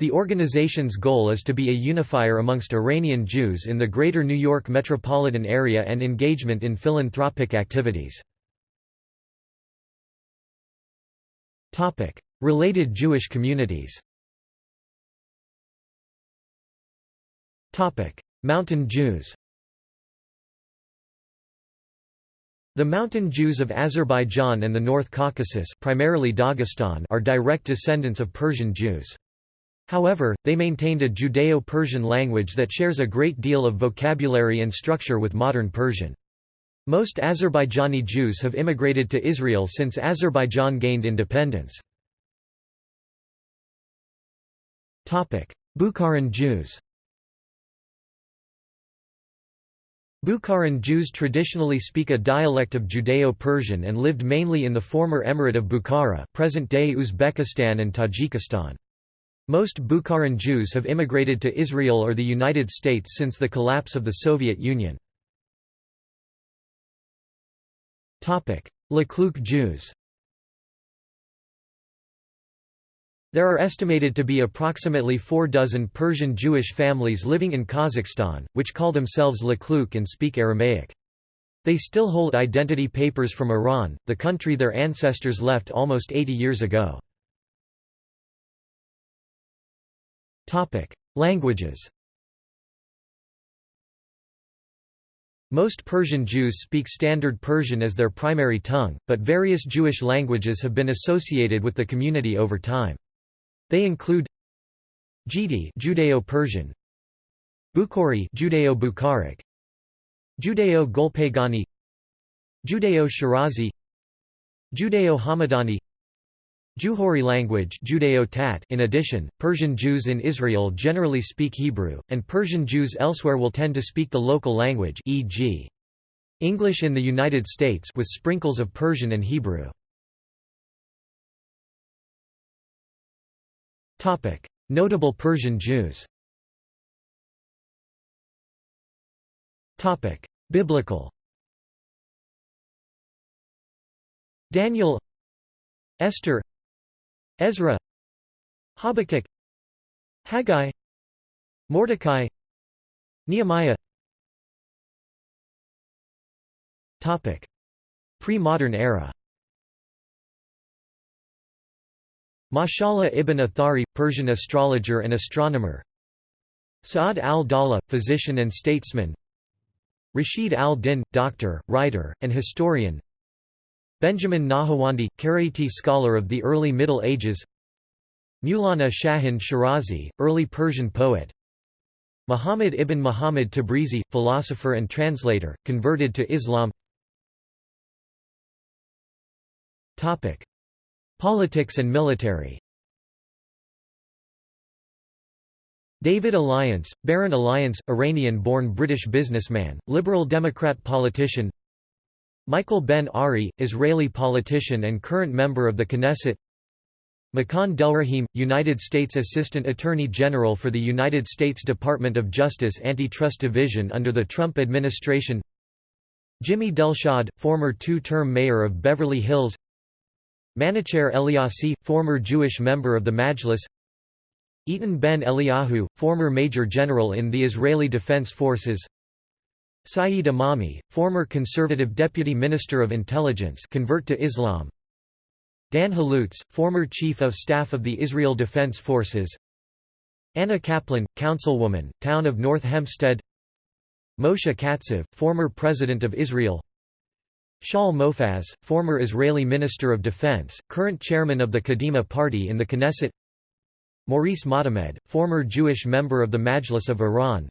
The organization's goal is to be a unifier amongst Iranian Jews in the greater New York metropolitan area and engagement in philanthropic activities. Related Jewish communities Mountain Jews The Mountain Jews of Azerbaijan and the North Caucasus primarily Dagestan are direct descendants of Persian Jews. However, they maintained a Judeo-Persian language that shares a great deal of vocabulary and structure with modern Persian. Most Azerbaijani Jews have immigrated to Israel since Azerbaijan gained independence. Bukharan Jews Bukharan Jews traditionally speak a dialect of Judeo-Persian and lived mainly in the former Emirate of Bukhara present-day Uzbekistan and Tajikistan. Most Bukharan Jews have immigrated to Israel or the United States since the collapse of the Soviet Union. Likluk Jews There are estimated to be approximately four dozen Persian Jewish families living in Kazakhstan, which call themselves Likluk and speak Aramaic. They still hold identity papers from Iran, the country their ancestors left almost 80 years ago. Languages Most Persian Jews speak Standard Persian as their primary tongue, but various Jewish languages have been associated with the community over time. They include Jidi Judeo-Persian, Bukhari Judeo-Bukharic, Judeo-Golpagani, Judeo-Shirazi, Judeo-Hamadani, Juhuri language Judeo-Tat in addition, Persian Jews in Israel generally speak Hebrew, and Persian Jews elsewhere will tend to speak the local language e.g. English in the United States with sprinkles of Persian and Hebrew. Notable Persian Jews. Biblical. Daniel Esther Ezra Habakkuk Haggai Mordecai Nehemiah. Pre-modern era Mashallah ibn Athari, Persian astrologer and astronomer. Sa'ad al-Dawla, physician and statesman. Rashid al-Din, doctor, writer, and historian. Benjamin Nahawandi, Karaite scholar of the early Middle Ages. Mulana Shahin Shirazi, early Persian poet. Muhammad ibn Muhammad Tabrizi, philosopher and translator, converted to Islam Politics and military. David Alliance, Baron Alliance, Iranian-born British businessman, Liberal Democrat politician. Michael Ben Ari, Israeli politician and current member of the Knesset. Makan Delrahim, United States Assistant Attorney General for the United States Department of Justice Antitrust Division under the Trump administration. Jimmy Delshad, former two-term mayor of Beverly Hills Manacher Eliassi, former Jewish member of the Majlis. Eitan Ben Eliyahu, former Major General in the Israeli Defense Forces. Saeed Emami, former conservative deputy minister of intelligence convert to Islam. Dan Halutz, former chief of staff of the Israel Defense Forces. Anna Kaplan, councilwoman, town of North Hempstead. Moshe Katsav, former president of Israel Shaul Mofaz, former Israeli Minister of Defense, current chairman of the Kadima Party in the Knesset. Maurice Motamed, former Jewish member of the Majlis of Iran.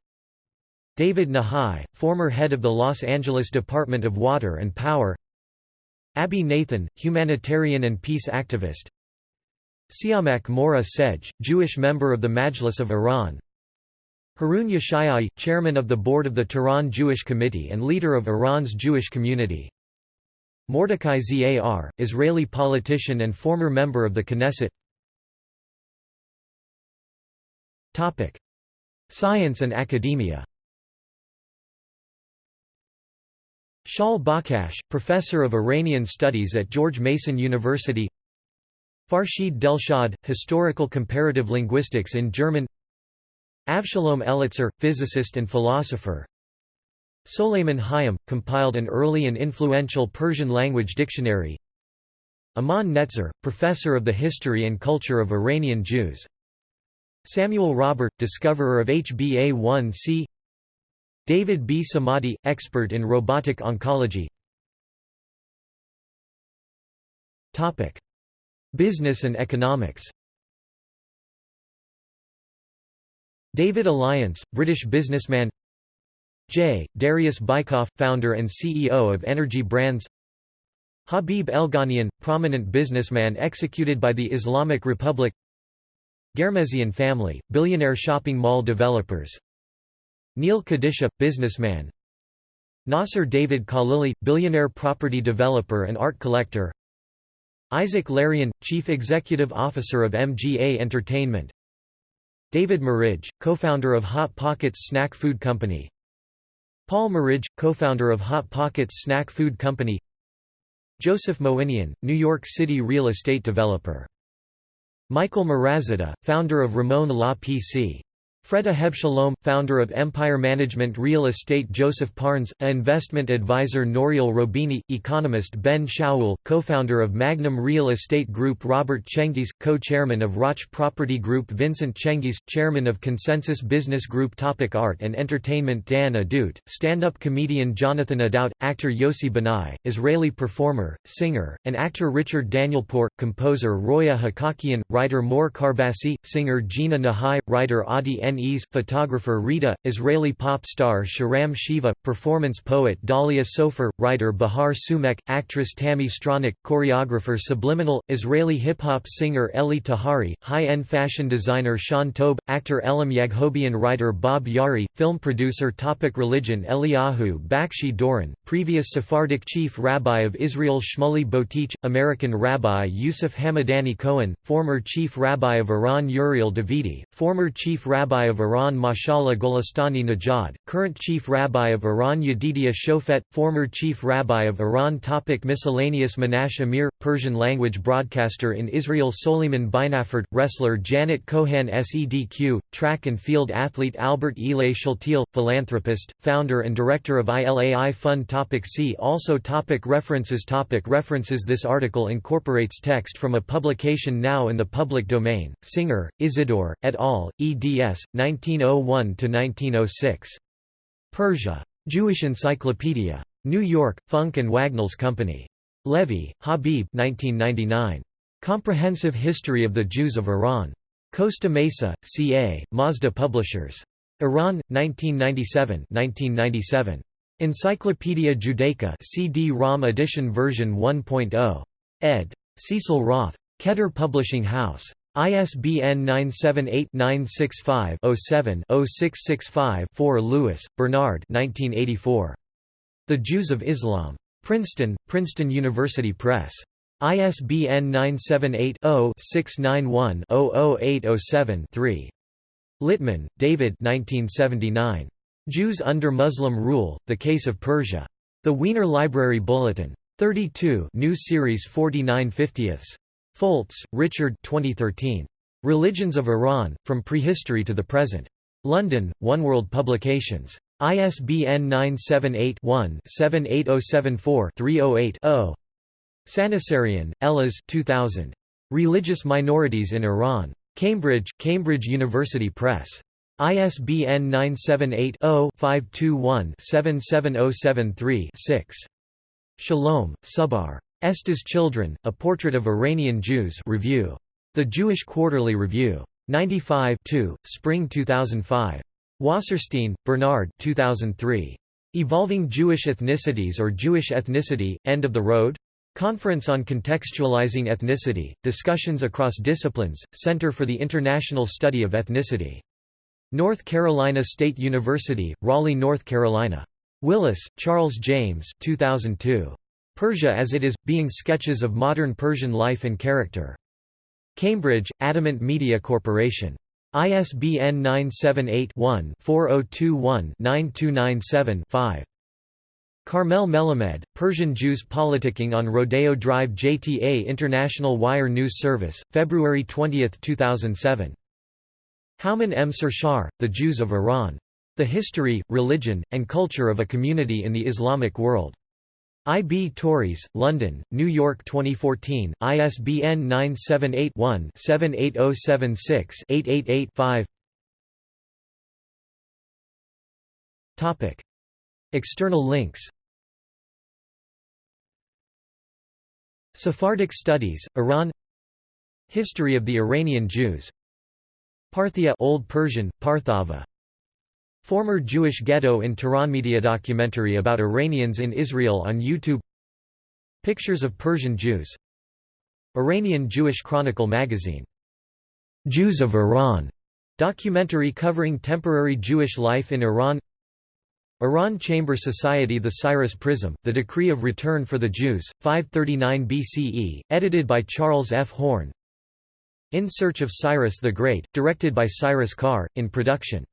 David Nahai, former head of the Los Angeles Department of Water and Power. Abby Nathan, humanitarian and peace activist. Siamak Moreh Sedgh, Jewish member of the Majlis of Iran. Harun Yeshayai, chairman of the board of the Tehran Jewish Committee and leader of Iran's Jewish community Mordecai Zar, Israeli politician and former member of the Knesset. Science and academia. Shaul Bakhash, professor of Iranian studies at George Mason University. Farshid Delshad, historical comparative linguistics in German. Avshalom Elitzur, physicist and philosopher Soleiman Hayam, compiled an early and influential Persian language dictionary. Amnon Netzer, professor of the history and culture of Iranian Jews. Samuel Rahbar, discoverer of HbA1c David B. Samadi, expert in robotic oncology. Business and economics. David Alliance, British businessman J. Darius Bikoff, founder and CEO of Energy Brands. Habib Elghanian, prominent businessman executed by the Islamic Republic. Ghermezian family, billionaire shopping mall developers. Neil Kadisha, businessman. Nasser David Khalili, billionaire property developer and art collector. Isaac Larian, chief executive officer of MGA Entertainment. David Merage, co-founder of Hot Pockets snack food company Paul Merage, co-founder of Hot Pockets snack food company Joseph Moinian, New York City real estate developer Michael Mirazadeh, founder of Ramon La PC. Freda Hevshalom, founder of Empire Management Real Estate Joseph Parnes, investment advisor Nouriel Roubini, economist Ben Shaul, co-founder of Magnum Real Estate Group Robert Cengiz, co-chairman of Roch Property Group Vincent Cengiz, chairman of Consensus Business Group Topic Art and Entertainment Dan Ahdoot, stand-up comedian Jonathan Ahdout, actor Yossi Banai, Israeli performer, singer, and actor Richard Daniel Danielpour, composer Roya Hakakian, writer Mor Karbasi, singer Gina Nahai, writer Adi Photographer Rita, Israeli pop star Sharam Shiva, performance poet Dalia Sofer, writer Bahar Soomekh, actress Tammy Stronach, choreographer Subliminal, Israeli hip-hop singer Eli Tahari, high-end fashion designer Sean Toub, actor Elam Yaghobian writer Bob Yari, film producer Topic Religion Eliyahu Bakshi Doron, previous Sephardic chief rabbi of Israel Shmuley Boteach, American rabbi Yusuf Hamadani Cohen, former chief rabbi of Iran Uriel Davidi, former chief rabbi Rabbi of Iran Mashallah Golestani Najad, current Chief Rabbi of Iran Yedidia Shofet, former Chief Rabbi of Iran Topic Miscellaneous Menashe Amir, Persian language broadcaster in Israel Soliman Binaford, wrestler Janet Kohan SEDQ, track and field athlete Albert Elay Shaltiel, philanthropist, founder and director of ILAI Fund Topic See also topic References topic References This article incorporates text from a publication now in the public domain, Singer, Isidore, et al., eds. 1901–1906. Persia. Jewish Encyclopedia. New York, Funk and Wagnalls Company. Levy, Habib 1999. Comprehensive History of the Jews of Iran. Costa Mesa, CA, Mazda Publishers. Iran, 1997 1997. Encyclopaedia Judaica CD-ROM edition version 1.0. ed. Cecil Roth. Keter Publishing House. ISBN 978-965-07-0665-4 Lewis, Bernard The Jews of Islam. Princeton, Princeton University Press. ISBN 978-0-691-00807-3. Littman, David Jews under Muslim Rule, The Case of Persia. The Wiener Library Bulletin. 32 New Series 49 50ths. Foltz, Richard 2013. Religions of Iran, From Prehistory to the Present. London, One World Publications. ISBN 978-1-78074-308-0. Sanassarian, Elaz 2000. Religious Minorities in Iran. Cambridge, Cambridge University Press. ISBN 978 0 521 77073 6. Shalom, Subbar. Esther's Children, A Portrait of Iranian Jews Review. The Jewish Quarterly Review. 95 2, Spring 2005. Wasserstein, Bernard 2003. Evolving Jewish Ethnicities or Jewish Ethnicity, End of the Road? Conference on Contextualizing Ethnicity, Discussions Across Disciplines, Center for the International Study of Ethnicity. North Carolina State University, Raleigh, North Carolina. Willis, Charles James 2002. Persia as it is, being sketches of modern Persian life and character. Cambridge, Adamant Media Corporation. ISBN 978-1-4021-9297-5. Carmel Melamed, Persian Jews Politicking on Rodeo Drive JTA International Wire News Service, February 20, 2007. Houman M. Sarshar, The Jews of Iran. The History, Religion, and Culture of a Community in the Islamic World. I. B. Tauris, London, New York 2014, ISBN 978-1-78076-888-5 External links Sephardic Studies, Iran History of the Iranian Jews Parthia Old Persian, Parthava Former Jewish ghetto in Tehran media documentary about Iranians in Israel on YouTube Pictures of Persian Jews Iranian Jewish Chronicle magazine. Jews of Iran documentary covering temporary Jewish life in Iran Iran Chamber Society The Cyrus Prism, The Decree of Return for the Jews, 539 BCE, edited by Charles F. Horn In Search of Cyrus the Great, directed by Cyrus Kar, in production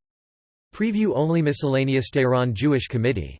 Preview only Miscellaneous Tehran Jewish Committee